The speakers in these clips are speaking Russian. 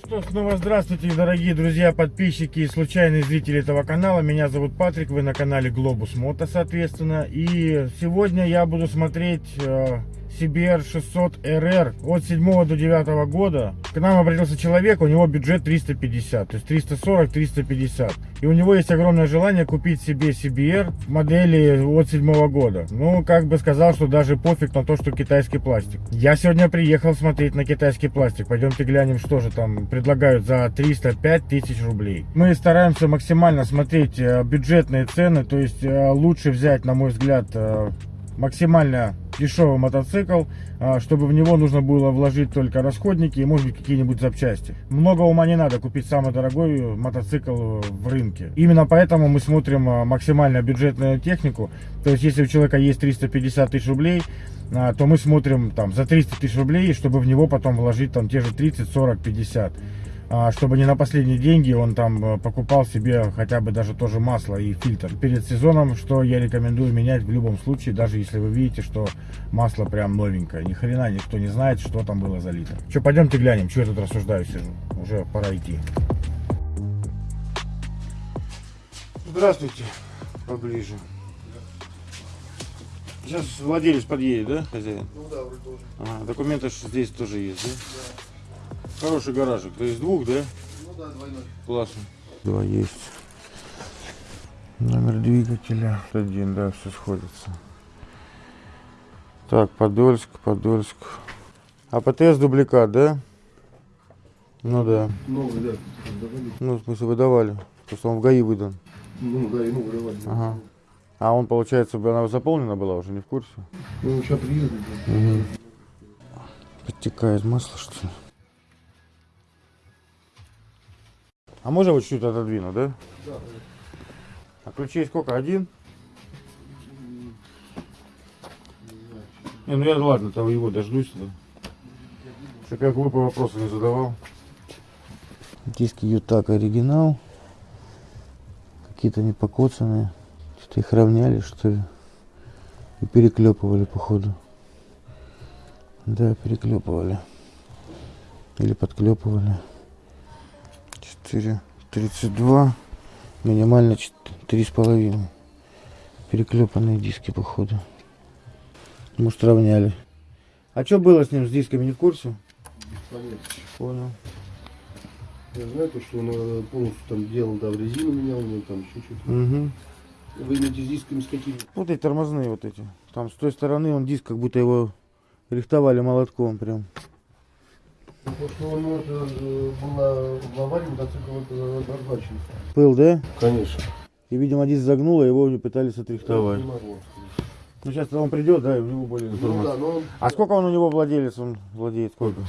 Ну что, снова здравствуйте, дорогие друзья, подписчики и случайные зрители этого канала. Меня зовут Патрик, вы на канале Globus Moto, соответственно. И сегодня я буду смотреть э, CBR 600 RR от 7 до 9 года. К нам обратился человек, у него бюджет 350, то есть 340-350. И у него есть огромное желание купить себе CBR модели от 7 года. Ну, как бы сказал, что даже пофиг на то, что китайский пластик. Я сегодня приехал смотреть на китайский пластик. Пойдемте глянем, что же там предлагают за 305 тысяч рублей. Мы стараемся максимально смотреть э, бюджетные цены, то есть э, лучше взять, на мой взгляд, э, максимально дешевый мотоцикл, а, чтобы в него нужно было вложить только расходники и может быть какие-нибудь запчасти. Много ума не надо купить самый дорогой мотоцикл в рынке. Именно поэтому мы смотрим а, максимально бюджетную технику. То есть если у человека есть 350 тысяч рублей, а, то мы смотрим там за 300 тысяч рублей, чтобы в него потом вложить там те же 30, 40, 50. А, чтобы не на последние деньги он там э, покупал себе хотя бы даже тоже масло и фильтр перед сезоном, что я рекомендую менять в любом случае, даже если вы видите, что масло прям новенькое. Ни хрена никто не знает, что там было за литр. Что, пойдемте глянем, что я тут рассуждаю сижу. Уже пора идти. Здравствуйте, поближе. Сейчас владелец подъедет, да, хозяин? Ну да, вроде тоже. Ага, документы здесь тоже есть, да? Хороший гаражик. То есть двух, да? Ну да, двойной. Классно. Два есть. Номер двигателя. Один, да, все сходится. Так, Подольск, Подольск. А ПТС дубликат, да? Ну да. Новый, да. Давали. Ну, в смысле, выдавали. Просто он в ГАИ выдан. Ну да, и ну выдавали. Ага. А он, получается, она заполнена была уже, не в курсе? Ну, сейчас приедут. да. Угу. Подтекает масло, что ли? А можно вот чуть-чуть отодвинуть, да? Да. А ключей сколько? Один? Не, ну я ладно, там его дождусь. Да. Чтоб я глупые вопросы не задавал. Диски Ютак оригинал. Какие-то не покоцанные. Что-то их равняли, что ли. И переклепывали, походу. Да, переклепывали. Или подклепывали. 4, 32. Минимально 3,5. Переклепанные диски, походу. Может, равняли. А что было с ним, с дисками, не в курсе? Понятно. Понял. Я знаю, то, что он э, полностью там делал, да, в резину менял, у него там еще что-то. Угу. Вы имеете с дисками с какими? Вот эти тормозные вот эти. Там с той стороны он диск, как будто его рихтовали молотком прям. Потому что он это, был на, в аварии, мотоцикл вот, разбачен. Пыл, да? Конечно. И, видимо, диск загнуло, его пытались отрихтовать. Ну, сейчас он придет, да, и у него более Ну да, но он, А сколько он у него владелец, он владеет сколько?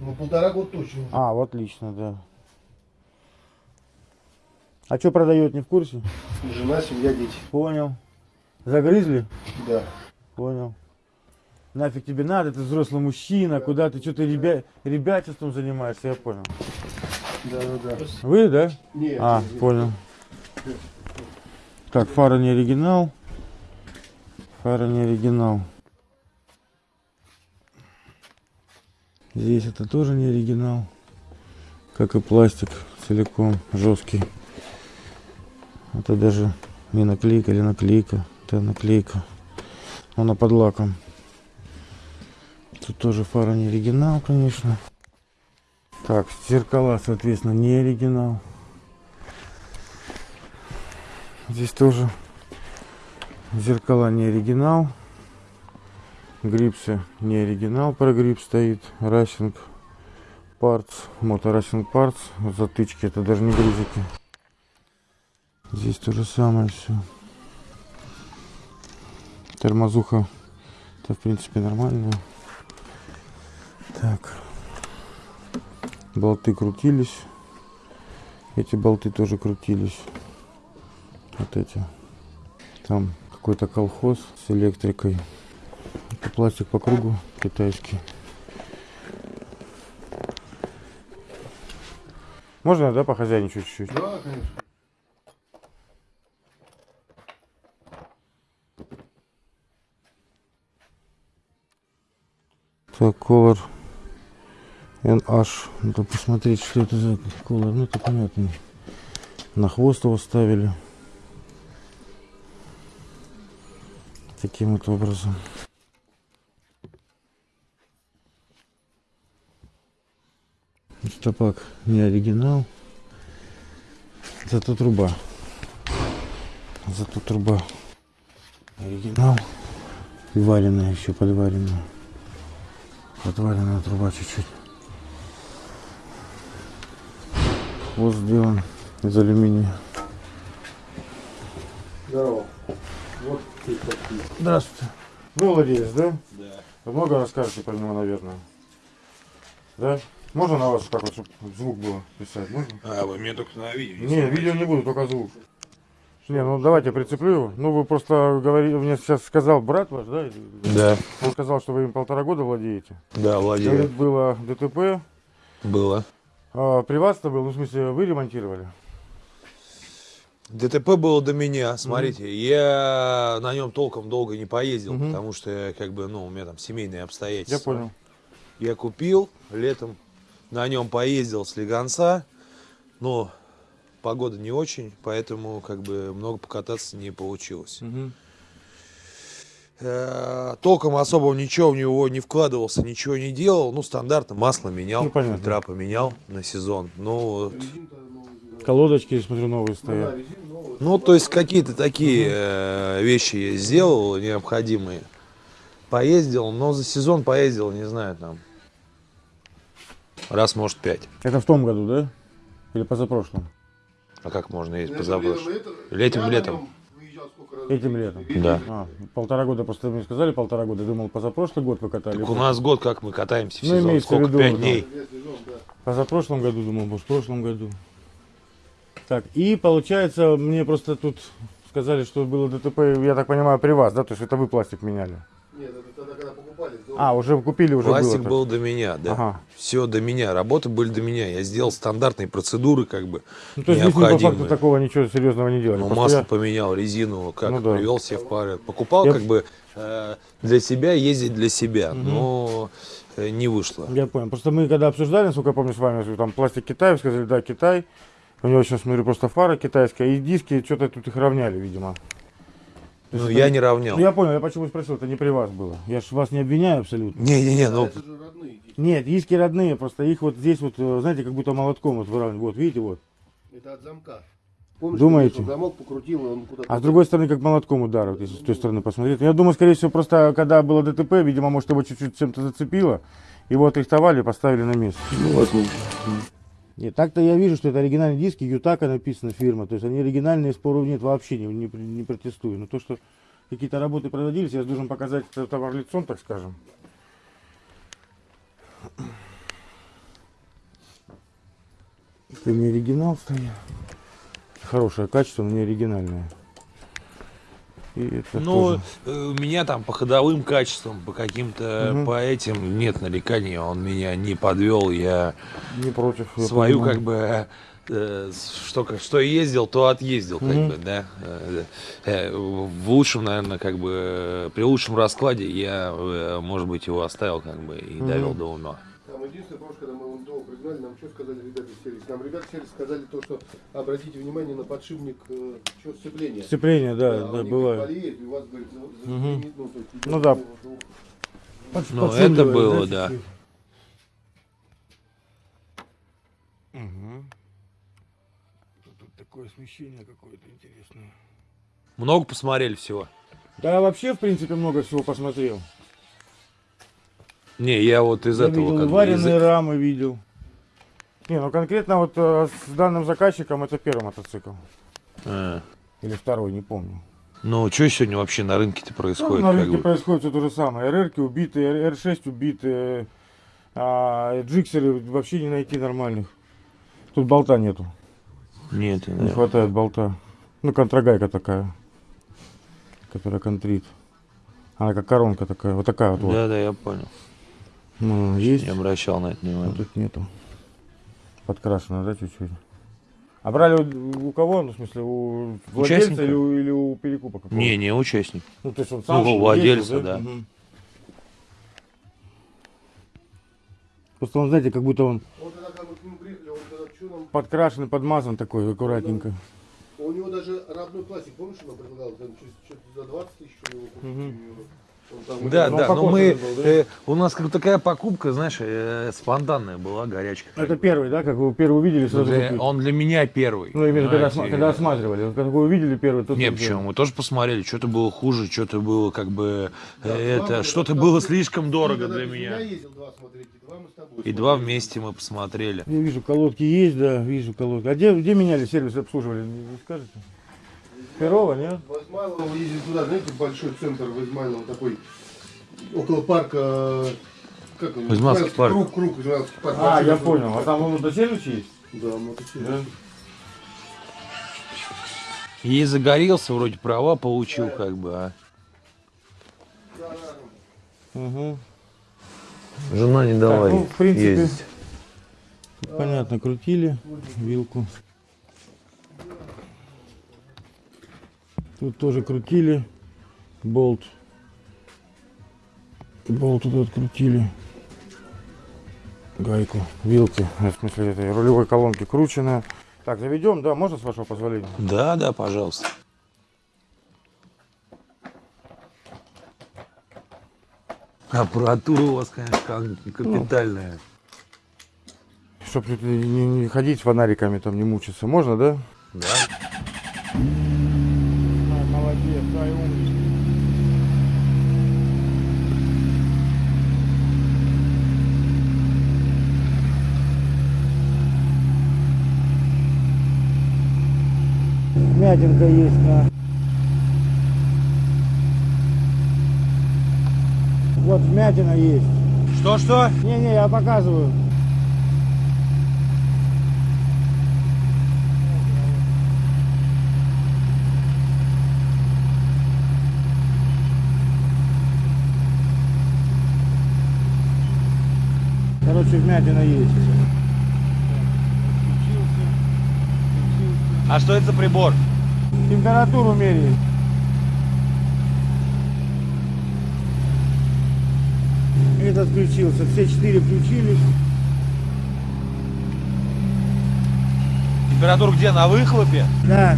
ну, полтора года точно. А, вот отлично, да. А что продает, не в курсе? Жена, семья, дети. Понял. Загрызли? Да. Понял. Нафиг тебе надо, ты взрослый мужчина, куда ты что-то ребя... ребячеством занимаешься, я понял. Да, да, да. Вы, да? Нет, А, нет, нет. понял. Так, фара не оригинал. Фара не оригинал. Здесь это тоже не оригинал. Как и пластик целиком жесткий. Это даже не наклейка или наклейка. Это наклейка. Она под лаком. Тут тоже фара не оригинал, конечно. Так, зеркала, соответственно, не оригинал. Здесь тоже зеркала не оригинал. Грипсы не оригинал, прогрипп стоит. Рашинг Парts, моторашинг Парts. Затычки, это даже не грузики. Здесь то же самое все. Тормозуха, это в принципе нормально. Так. Болты крутились. Эти болты тоже крутились. Вот эти. Там какой-то колхоз с электрикой. Это пластик по кругу китайский. Можно, да, похозяйничать чуть-чуть? Да, конечно. Так, колор NH. Надо посмотреть, что это за колор. Ну, это понятно. На хвост его ставили. Таким вот образом. Стопак не оригинал. Зато труба. Зато труба оригинал. И вареная еще, подваренная. Подваренная труба чуть-чуть. Вот сделан из алюминия. Здорово. Вот ты такие. Здравствуйте. Вы владелец, да? Да. Вы много расскажете про него, наверное. Да? Можно на вас как вот, чтобы звук было писать? Можно? А, вы мне только на видео. Не, видео не буду, только звук. Не, ну давайте прицеплю его. Ну вы просто говорили, мне сейчас сказал брат ваш, да? Да, Он сказал, что вы им полтора года владеете. да, владею. было ДТП. Было. А, при вас это был, ну в смысле, вы ремонтировали? ДТП было до меня, смотрите, я на нем толком долго не поездил, Мгм. потому что как бы, ну, у меня там семейные обстоятельства. Я понял. Я купил, летом на нем поездил с Легонца, но погода не очень, поэтому как бы много покататься не получилось. Мгм. Э, Толком особо ничего в него не вкладывался, ничего не делал. Ну, стандартно масло менял, Ну, понятно. фильтра поменял на сезон. Ну, вот. Колодочки, я смотрю, новые Ну, стоят. Ну, то есть какие-то такие э, вещи я сделал необходимые. Поездил, но за сезон поездил, не знаю, там раз, может, пять. Это в том году, да? Или позапрошлом? А как можно ездить Это позапрошлым? летом, Летом, летом. нем выезжал сколько раз. Этим летом. Да. А, полтора года, просто мне сказали полтора года. Думал, позапрошлый год вы катали. Так у нас год, как мы катаемся в Ну, сезон. в Сколько? виду, Пять да. дней. Позапрошлом году, думал, может, в прошлом году. Так, и получается, мне просто тут сказали, что было ДТП, я так понимаю, при вас, да? То есть это вы пластик меняли? Нет, это тогда, когда покупали. А, уже купили, уже Пластик было. был до меня, да. Ага. Все до меня. Работы были до меня. Я сделал стандартные процедуры, как бы. Ну, то есть здесь вы по факту необходимые. такого ничего серьезного не делали. Ну, Просто масло я- поменял, резину, как Ну да. привел себя в порядок. Покупал Я- как бы э, для себя, ездить для себя, но э, не вышло. Я понял. Просто мы когда обсуждали, насколько я помню с вами, там пластик Китай, вы сказали, да, Китай. У него сейчас, смотрю, просто фара китайская, и диски, что-то тут их равняли, видимо. Ну, это- я не равнял. Ну, я понял, я почему спросил, это не при вас было. Я ж вас не обвиняю абсолютно. Не-не-не, ну, это же родные диски. Нет, диски родные, просто их вот здесь вот, э, знаете, как будто молотком вот выравнивают. Вот, видите, вот. Это от замка. Помнишь, Думаете? что замок покрутил, и он куда-то... А с другой стороны, как молотком удар, вот, если с той стороны посмотреть. Я думаю, скорее всего, просто когда было ДТП, видимо, может, его чуть-чуть чем-то зацепило. Его отрихтовали поставили на место. Ну, возможно. Нет, так-то я вижу, что это оригинальные диски, Ютака написана фирма. То есть они оригинальные, споров нет вообще, не, не, не протестую. Но то, что какие-то работы проводились, я должен показать товар лицом, так скажем. Это не оригинал стоит. Хорошее качество, но не оригинальное. И это ну, тоже. э, у меня там по ходовым качествам, по каким-то, Мгм. по этим нет нареканий. Он меня не подвел. Я не против. я свою понимаю. как бы э, что, как- что ездил, то отъездил, как Мгм. бы, да. Э, В лучшем, наверное, как бы при лучшем раскладе я, может быть, его оставил, как бы, и Мгм. довел до ума. Там единственное, помнишь, когда мы МТО пригнали, нам что сказали ребята из сервиса? Нам ребята из сервиса сказали то, что обратите внимание на подшипник э, что, сцепления. Сцепление, да, да, говорит, бывает. болеет, и у вас, говорит, за- за- Мгм. ну, то есть Ну да. Под- Ну, это было, да. Мгм. Тут такое освещение какое-то интересное. Много посмотрели всего. Да, вообще, в принципе, много всего посмотрел. Не, я вот из Я этого видел как бы, вареные из- рамы, видел. Не, ну конкретно вот э, с данным заказчиком это первый мотоцикл. А. Или второй, не помню. Ну, что сегодня вообще на рынке-то Ну, происходит? на как рынке происходит все то же самое. РРки убитые, R6 убитые, а джиксеры вообще не найти нормальных. Тут болта нету, Нет, не да. хватает болта. Ну, контрагайка такая, которая контрит. Она как коронка такая, вот такая вот. вот. Да, да, я понял. Ну, есть. Не обращал на это А внимания. тут нету. Подкрашено, да, чуть-чуть? А брали у, у кого? Ну, в смысле, у владельца Участника. или у, или у перекупа какого? Не, не участник. Ну, то есть он сам Ну, ездил, владельца, да. Мгм. Просто он, знаете, как будто он Он тогда, когда мы к нему приехали, он тогда что нам... подкрашен, подмазан такой, аккуратненько. У него даже родной пластик, помнишь, он нам предлагал? Там за 20 тысяч у него у там- Да, Ну, да, но мы, был, да? э, у нас как такая покупка, знаешь, э, спонтанная была, горячка. Это первый, да, как вы первый увидели, Ну, сразу для- он для меня первый. Ну, именно когда, осма- когда осматривали. Как вы увидели первый, тут... Не, вот, почему? Мы тоже посмотрели, что-то было хуже, что-то было как бы Да, э, два это, что-то было слишком Ты дорого для меня. ездил два смотреть, и два мы с тобой И два вместе мы посмотрели. Я вижу, колодки есть, да, вижу колодки. А где, где меняли сервис, обслуживали, не скажете? Перова, нет? В Измайлово мы ездили туда, знаете, большой центр в Измайлово такой, около парка, как он? Измайловский парк. Круг, круг, Измайловский парк. А, Большой я понял. А там сервис есть? Да, мотоцикл. Да. И загорелся, вроде права получил, как бы, а Угу. жена не дала ну, в принципе- ездить. Понятно, крутили вилку. Тут тоже крутили болт. Болт тут открутили. Гайку, вилки, в смысле этой рулевой колонки крученная. Так, заведем, да, можно с вашего позволения? Да, да, пожалуйста. Аппаратура у вас, конечно, кон- капитальная. Чтоб тут не, не ходить с фонариками, там не мучиться. Можно, да? Да. Дай умничка. Мятинка есть на... Вот вмятина есть. Что-что? Не-не, я показываю. Короче, вмятина есть. А что это за прибор? Температуру меряет. Этот включился. Все четыре включились. Температура где? На выхлопе? Да.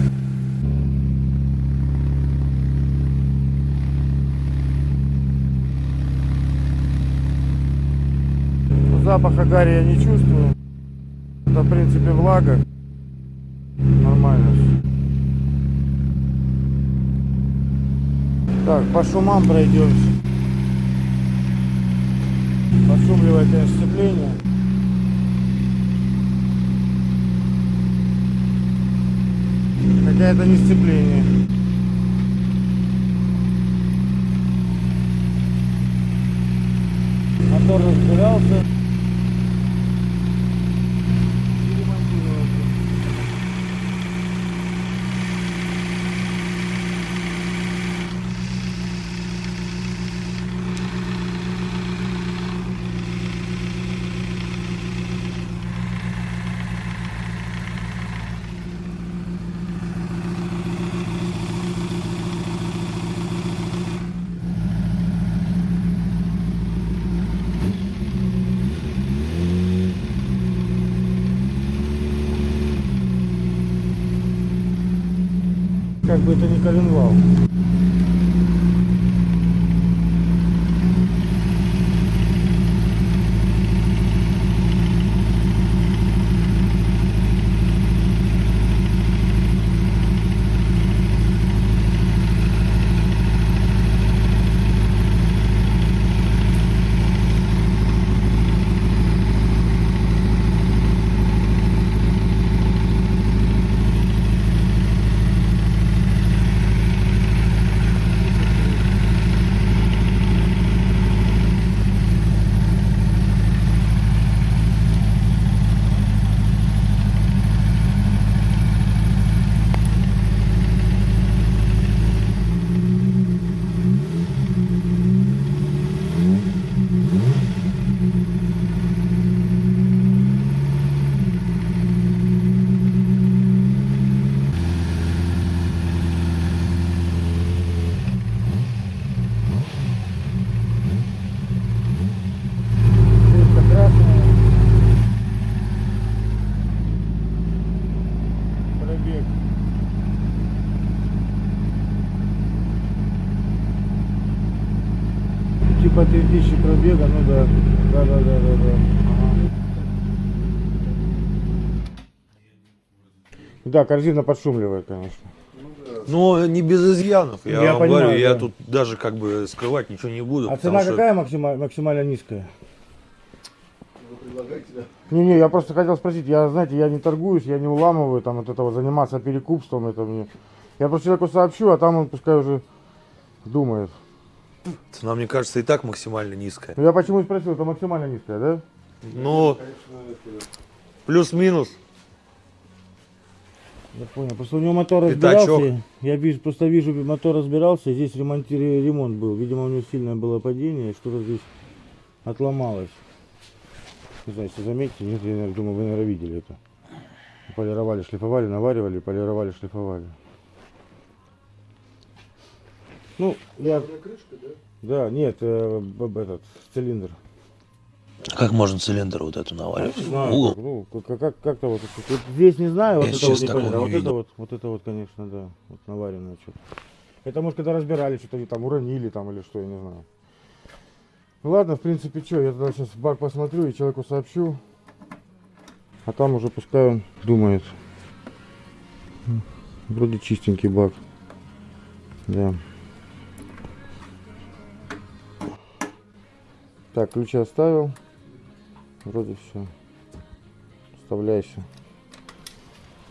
Запаха гари я не чувствую. Это, в принципе, влага. Нормально. Так, по шумам пройдемся. Подшумливает, конечно, сцепление. Хотя это не сцепление. Мотор разбирался. И ремонтировался. Как бы это не коленвал. Пробега, ну да. Да, да, да, да, да. Ага. Да, корзина подшумливает, конечно. Но не без изъянов, я, Я вам понимаю, говорю, я да. тут даже как бы скрывать ничего не буду. А цена что- какая максима- максимально низкая? Вы предлагаете, да? Не-не, я просто хотел спросить, я, знаете, я не торгуюсь, я не уламываю, там, от этого заниматься перекупством, это мне... Я просто человеку сообщу, а там он пускай уже думает. Цена, мне кажется, и так максимально низкая. Ну, я почему спросил, это максимально низкая, да? Ну, плюс-минус. Я понял, просто у него мотор Пятачок. разбирался, я вижу, просто вижу, мотор разбирался, здесь ремонти- ремонт был, видимо, у него сильное было падение, что-то здесь отломалось. Не знаю, если заметите, нет, я думаю, вы, наверное, видели это. Полировали, шлифовали, наваривали, полировали, шлифовали. Ну, я, крышка, да? да, нет, э, б- б- этот, цилиндр. Как можно цилиндр вот эту наваливать? Не знаю, Угол. как, ну, как- как- как-то вот, вот здесь не знаю, вот Я это вот сейчас не понятно, а вот это вот, вот это вот, конечно, да, вот наваренное что-то. Это может когда разбирали, что-то они там уронили там или что, я не знаю. Ну ладно, в принципе, что, я тогда сейчас бак посмотрю и человеку сообщу. А там уже пускай он думает. Вроде чистенький бак. Да. Так, ключи оставил. Вроде все. Вставляйся.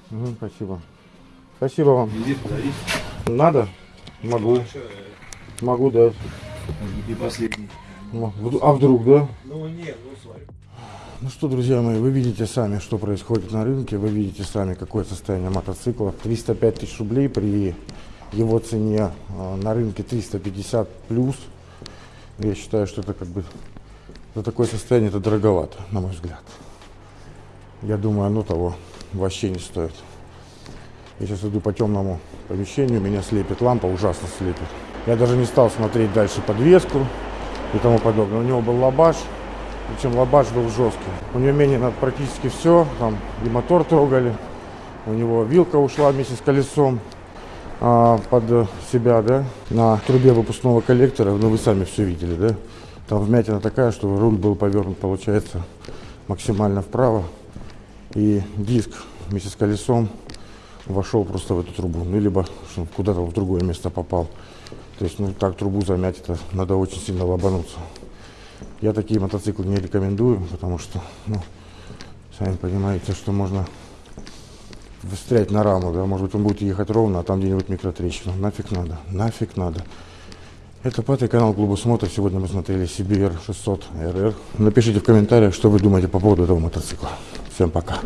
Мгм, спасибо. Спасибо вам. Надо? Могу. Могу дать. И последний. А вдруг, да? Ну нет, ну смотри. Ну что, друзья мои, вы видите сами, что происходит на рынке, вы видите сами, какое состояние мотоцикла. 305 тысяч рублей при его цене а, на рынке 350 плюс. Я считаю, что это как бы за такое состояние это дороговато, на мой взгляд. Я думаю, оно того вообще не стоит. Я сейчас иду по темному помещению, меня слепит лампа, ужасно слепит. Я даже не стал смотреть дальше подвеску и тому подобное. У него был лабаш, причем лабаш был жесткий. У него менено практически все, там и мотор трогали, у него вилка ушла вместе с колесом а, под себя, да, на трубе выпускного коллектора, ну вы сами все видели, да. Там вмятина такая, что руль был повернут, получается, максимально вправо. И диск вместе с колесом вошел просто в эту трубу. Ну, либо куда-то в другое место попал. То есть, ну, так трубу замять, это надо очень сильно лобануться. Я такие мотоциклы не рекомендую, потому что, ну, сами понимаете, что можно встрять на раму, да, может быть, он будет ехать ровно, а там где-нибудь микротрещина. Нафиг надо, нафиг надо. Это пятый канал Клуба Смота. Сегодня мы смотрели CBR 600 RR. Напишите в комментариях, что вы думаете по поводу этого мотоцикла. Всем пока.